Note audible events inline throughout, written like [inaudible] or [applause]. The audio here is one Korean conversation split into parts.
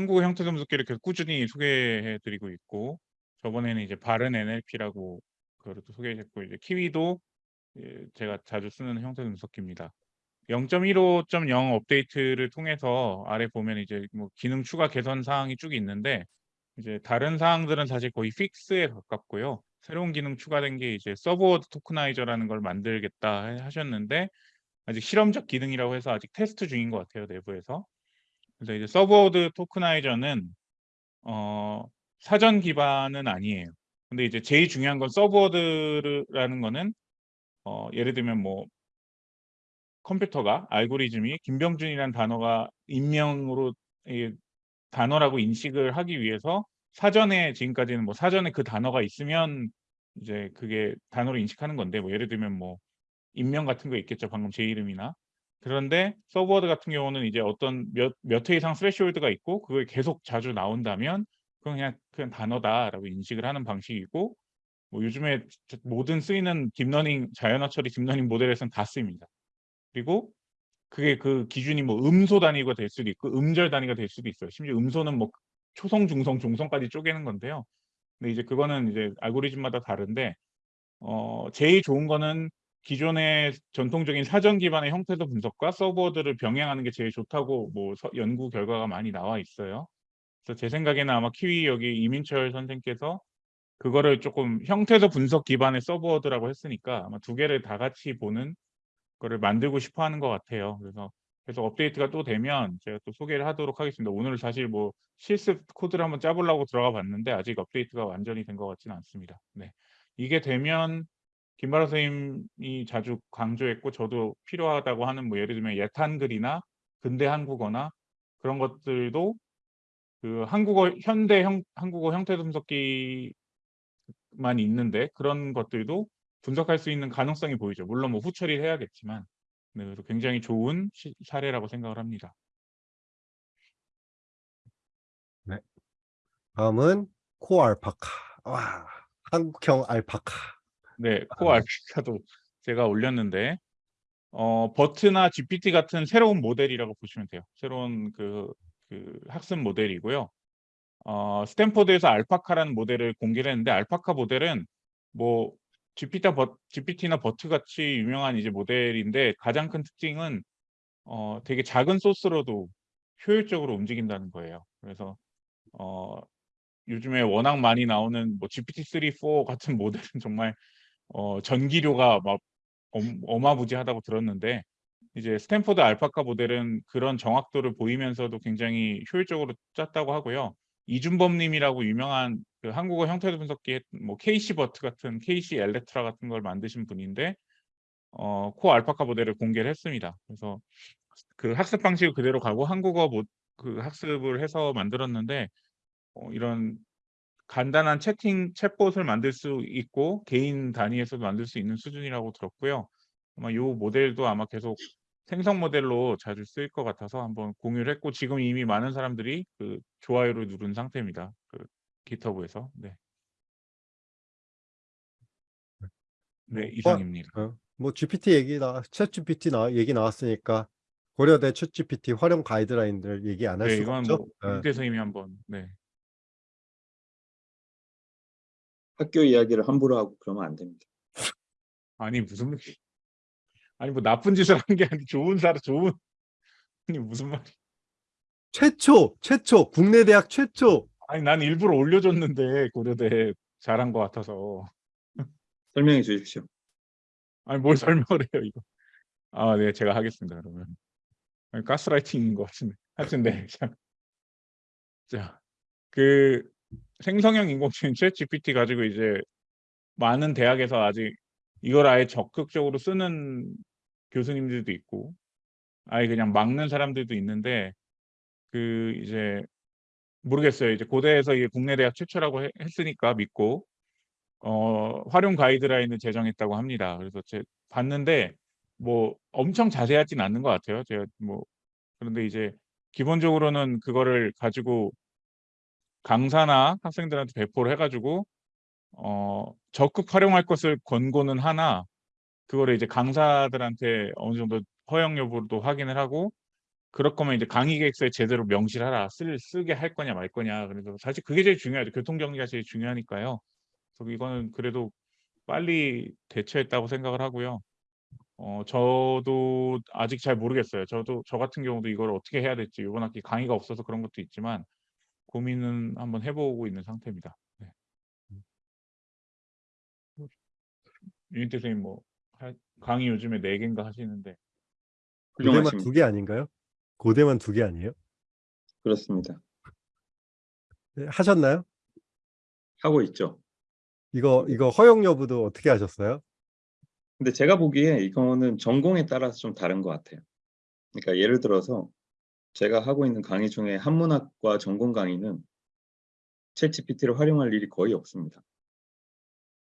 한국어 형태 분석기를 계속 꾸준히 소개해 드리고 있고 저번에는 이제 바른 NLP라고 그거를 또 소개했고 이제 Kiwi도 예 제가 자주 쓰는 형태 분석기입니다. 0.15.0 업데이트를 통해서 아래 보면 이제 뭐 기능 추가 개선 사항이 쭉 있는데 이제 다른 사항들은 사실 거의 fix에 가깝고요. 새로운 기능 추가된 게 이제 subword tokenizer라는 걸 만들겠다 해 하셨는데 아직 실험적 기능이라고 해서 아직 테스트 중인 것 같아요, 내부에서. 그래서 이제 subword tokenizer는 어 사전 기반은 아니에요. 근데 이제 제일 중요한 건 subword라는 거는 어 예를 들면 뭐 컴퓨터가 알고리즘이 김병준이라는 단어가 인명으로 이 단어라고 인식을 하기 위해서 사전에 지금까지는 뭐 사전에 그 단어가 있으면 이제 그게 단어로 인식하는 건데 뭐 예를 들면 뭐 인명 같은 거 있겠죠. 방금 제 이름이나. 그런데 subword 같은 경우는 이제 어떤 몇 몇 회 이상 threshold가 있고 그걸 계속 자주 나온다면 그건 그냥, 그냥 단어다라고 인식을 하는 방식이고 뭐 요즘에 모든 쓰이는 딥러닝 자연어 처리 딥러닝 모델에서는 다 쓰입니다. 그리고 그게 그 기준이 뭐 음소 단위가 될 수도 있고 음절 단위가 될 수도 있어요. 심지어 음소는 뭐 초성, 중성, 종성까지 쪼개는 건데요. 근데 이제 그거는 이제 알고리즘마다 다른데 어 제일 좋은 거는 기존의 전통적인 사전 기반의 형태소 분석과 subword를 병행하는 게 제일 좋다고 뭐서 연구 결과가 많이 나와 있어요. 그래서 제 생각에는 아마 키위 여기 이민철 선생께서 그거를 쪼끔 형태소 분석 기반의 subword라고 했으니까 아마 두 개를 다 같이 보는 거를 만들고 싶어 하는 것 같아요. 그래서 계속 업데이트가 또 되면 제가 또 소개를 하도록 하겠습니다. 오늘 사실 뭐 실습 코드를 한번 짜 보려고 들어가 봤는데 아직 업데이트가 완전히 된 것 같지는 않습니다. 네. 이게 되면 김바라 선생님이 자주 강조했고 저도 필요하다고 하는 뭐 예를 들면 옛한글이나 근대 한국어나 그런 것들도 그 한국어 현대 형 한국어 형태 분석기만 있는데 그런 것들도 분석할 수 있는 가능성이 보이죠. 물론 뭐 후처리를 해야겠지만 네 그래서 굉장히 좋은 시 사례라고 생각을 합니다. 네. 다음은 KoAlpaca. 와 한국형 Alpaca. 네. 아. KoAlpaca도 제가 올렸는데 어 BERT나 GPT 같은 새로운 모델이라고 보시면 돼요. 새로운 그 그 학습 모델이고요. 어 스탠포드에서 Alpaca라는 모델을 공개를 했는데 Alpaca 모델은 뭐 GPT나 버 GPT나 BERT 같이 유명한 이제 모델인데 가장 큰 특징은 어 되게 작은 소스로도 효율적으로 움직인다는 거예요. 그래서 어 요즘에 워낙 많이 나오는 뭐 GPT-3, 4 같은 [laughs] 모델은 정말 어 전기료가 막 어 어마무지하다고 들었는데 이제 스탠포드 Alpaca 모델은 그런 정확도를 보이면서도 굉장히 효율적으로 짰다고 하고요. 이준범 님이라고 유명한 그 한국어 형태 분석기 뭐 KcBERT 같은 KcELECTRA 같은 걸 만드신 분인데 어 코알파카 모델을 공개를 했습니다. 그래서 그 학습 방식을 그대로 가고 한국어 모 그 학습을 해서 만들었는데 어 이런 간단한 채팅 챗봇을 만들 수 있고 개인 단위에서도 만들 수 있는 수준이라고 들었고요. 아마 요 모델도 아마 계속 생성 모델로 자주 쓰일 것 같아서 한번 공유를 했고 지금 이미 많은 사람들이 그 좋아요를 누른 상태입니다. 그 GitHub에서. 네. 네, 뭐 이상입니다. 어 뭐 GPT 얘기 나 챗GPT 나 얘기 나왔으니까 고려대 챗GPT 활용 가이드라인들 얘기 안할 네, 수가 이건 없죠. 뭐 예. 윤태 선생님이 한번 네. 학교 이야기를 함부로 하고 그러면 안 됩니다. 아니 무슨 아니 뭐 나쁜 짓을 한 게 아니고 좋은 사람 좋은 아니 무슨 말이 최초, 최초 국내 대학 최초. 아니 난 일부러 올려줬는데 고려대 잘한 것 같아서. 설명해 주십시오. 아니 뭘 설명을 해요 이거. 아 네 제가 하겠습니다 그러면. 아니 가스라이팅인 것 같은데. 하여튼 네. 자. 자. 그 생성형 인공지능 챗GPT [laughs] 가지고 이제 많은 대학에서 아직 이걸 아예 적극적으로 쓰는 교수님들도 있고 아예 그냥 막는 사람들도 있는데 그 이제 모르겠어요. 이제 고대에서 이게 국내 대학 최초라고 해 했으니까 믿고 어 활용 가이드라인을 제정했다고 합니다. 그래서 제 봤는데 뭐 엄청 자세하진 않는 것 같아요. 제가 뭐 그런데 이제 기본적으로는 그거를 가지고 강사나 학생들한테 배포를 해 가지고 어 적극 활용할 것을 권고는 하나 그거를 이제 강사들한테 어느 정도 허용 여부도 확인을 하고 그럴 거면 이제 강의 계획서에 제대로 명시하라. 쓸 쓰게 할 거냐 말 거냐. 그래서 사실 그게 제일 중요하죠. 교통 정리가 제일 중요하니까요. 그래서 이거는 그래도 빨리 대처했다고 생각을 하고요. 어 저도 아직 잘 모르겠어요. 저도 저 같은 경우도 이걸 어떻게 해야 될지 이번 학기 강의가 없어서 그런 것도 있지만 고민은 한번 해 보고 있는 상태입니다. 네. 유인태 선생님 뭐할 강의 요즘에 4 개인가 하시는데 고대만 훌륭하십니다. 두개 아닌가요? 고대만 두 개 아니에요? 그렇습니다. 네, 하셨나요? 하고 있죠. 이거 이거 허용 여부도 어떻게 하셨어요? 근데 제가 보기에 이거는 전공에 따라서 좀 다른 것 같아요. 그러니까 예를 들어서 제가 하고 있는 강의 중에 한문학과 전공 강의는 챗GPT를 활용할 일이 거의 없습니다.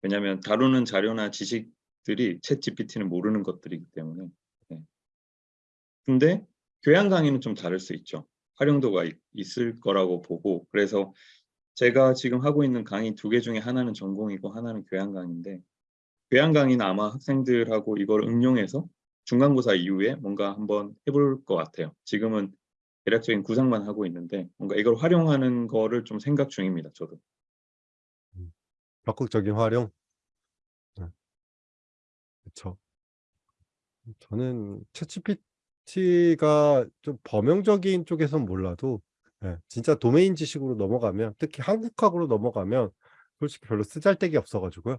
왜냐하면 다루는 자료나 지식들이 챗GPT는 모르는 것들이기 때문에. 네. 근데 교양 강의는 좀 다를 수 있죠. 활용도가 있, 있을 거라고 보고 그래서 제가 지금 하고 있는 강의 두 개 중에 하나는 전공이고 하나는 교양 강의인데 교양 강의는 아마 학생들하고 이걸 응용해서 중간고사 이후에 뭔가 한번 해볼 것 같아요. 지금은 대략적인 구상만 하고 있는데 뭔가 이걸 활용하는 거를 좀 생각 중입니다. 저도. 적극적인 활용. 네. 그쵸. 저는 ChatGPT가 좀 범용적인 쪽에선 몰라도 예, 진짜 도메인 지식으로 넘어가면 특히 한국학으로 넘어가면 솔직히 별로 쓰잘데기 없어 가지고요.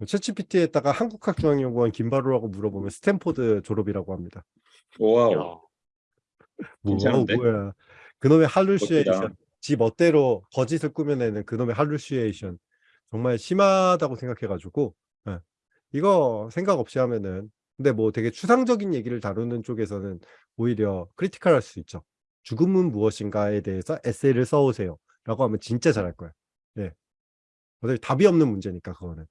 ChatGPT에다가 한국학중앙연구원 김바로라고 물어보면 스탠포드 졸업이라고 합니다. 와우. 야. 뭐 괜찮은데? 뭐야. 그놈의 hallucination. 멋지다. 지 멋대로 거짓을 꾸며내는 그놈의 hallucination. 정말 심하다고 생각해 가지고 예. 이거 생각 없이 하면은 근데 뭐 되게 추상적인 얘기를 다루는 쪽에서는 오히려 크리티컬할 수 있죠. "죽음은 무엇인가?"에 대해서 에세이를 써 오세요 라고 하면 진짜 잘할 거예요. 예. 어차피 답이 없는 문제니까 그거는.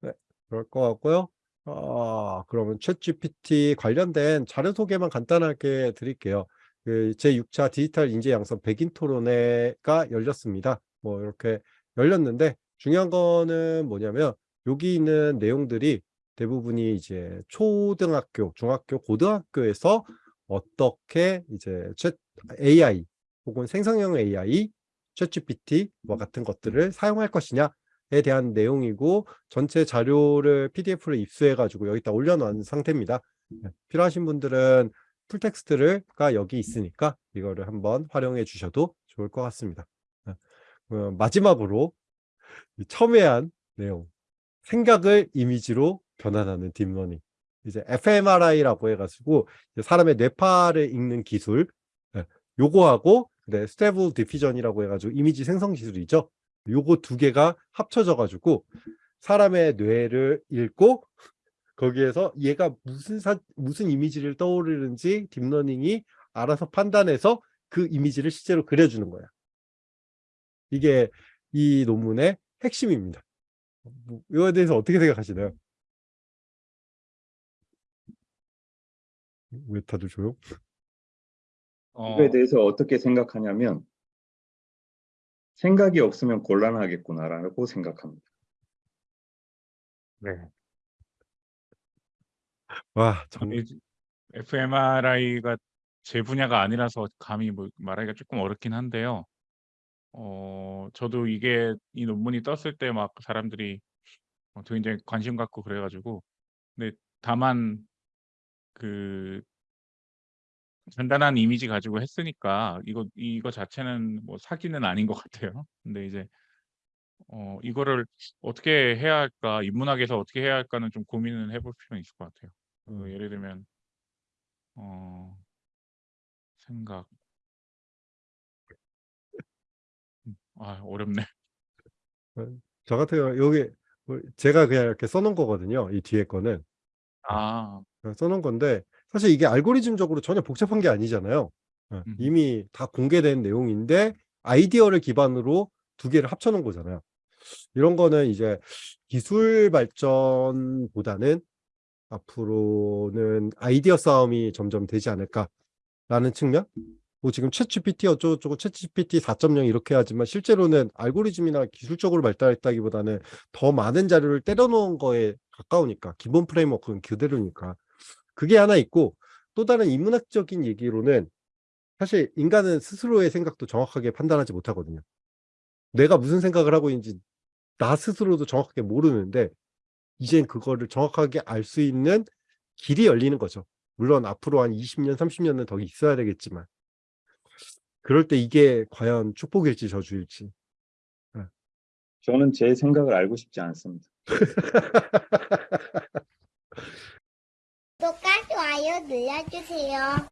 네. 그럴 것 같고요. 아 그러면 챗GPT 관련된 자료 소개만 간단하게 드릴게요. 그 제6차 디지털 인재 양성 백인 토론회가 열렸습니다. 뭐 이렇게 열렸는데 중요한 거는 뭐냐면 여기 있는 내용들이 대부분이 이제 초등학교, 중학교, 고등학교에서 어떻게 이제 챗 AI 혹은 생성형 AI, 챗GPT와 같은 것들을 사용할 것이냐에 대한 내용이고 전체 자료를 PDF로 입수해 가지고 여기다 올려 놓은 상태입니다. 네. 필요하신 분들은 full text가 여기 있으니까 이거를 한번 활용해 주셔도 좋을 것 같습니다. 네. 어 마지막으로 이 첨예한 내용. 생각을 이미지로 변환하는 딥러닝. 이제 fMRI라고 해 가지고 이제 사람의 뇌파를 읽는 기술 예 요거하고 네 Stable Diffusion이라고 해 가지고 이미지 생성 기술이죠. 요거 두 개가 합쳐져 가지고 사람의 뇌를 읽고 거기에서 얘가 무슨 사 무슨 이미지를 떠오르는지 딥러닝이 알아서 판단해서 그 이미지를 실제로 그려 주는 거야. 이게 이 논문의 핵심입니다. 뭐 이거에 대해서 어떻게 생각하시나요? 왜 다들 조용? 이거에 어 대해서 어떻게 생각하냐면 ' 생각이 없으면 곤란하겠구나.'라고 생각합니다. 네. 와정 아니 fMRI가 제 분야가 아니라서 감히 뭐 말하기가 쪼끔 어렵긴 한데요. 어 저도 이게 이 논문이 떴을 때 막 사람들이 어 굉장히 관심 갖고 그래 가지고 근데 다만 그 간단한 이미지 가지고 했으니까 이거 이거 자체는 뭐 사기는 아닌 것 같아요. 근데 이제 어 이거를 어떻게 해야 할까? 인문학에서 어떻게 해야 할까는 좀 고민을 해볼 필요는 있을 것 같아요. 그 음. 예를 들면 어 생각 음아 어렵네. 어저 같은 경우는 요게 뭐 제가 그냥 이렇게 써 놓은 거거든요, 이 뒤에 거는. 아. 어써 놓은 건데 사실 이게 알고리즘적으로 전혀 복잡한 게 아니잖아요. 예 음. 이미 다 공개된 내용인데 아이디어를 기반으로 두 개를 합쳐 놓은 거잖아요. 이런 거는 이제 기술 발전보다는 '앞으로는 아이디어 싸움이 점점 되지 않을까.'라는 측면? 뭐 지금 챗GPT 어쩌고저쩌고 챗GPT 4.0 이렇게 하지만 실제로는 알고리즘이나 기술적으로 발달했다기보다는 더 많은 자료를 때려 놓은 거에 가까우니까 기본 프레임워크는 그대로니까. 그게 하나 있고 또 다른 인문학적인 얘기로는 사실 인간은 스스로의 생각도 정확하게 판단하지 못하거든요. 내가 무슨 생각을 하고 있는지 나 스스로도 정확하게 모르는데 이젠 그거를 정확하게 알 수 있는 길이 열리는 거죠. 물론 앞으로 한 20년, 30년은 더 있어야 되겠지만 그럴 때 이게 과연 축복일지 저주일지. 저는 제 생각을 알고 싶지 않습니다. [laughs] 좋아요 눌러주세요.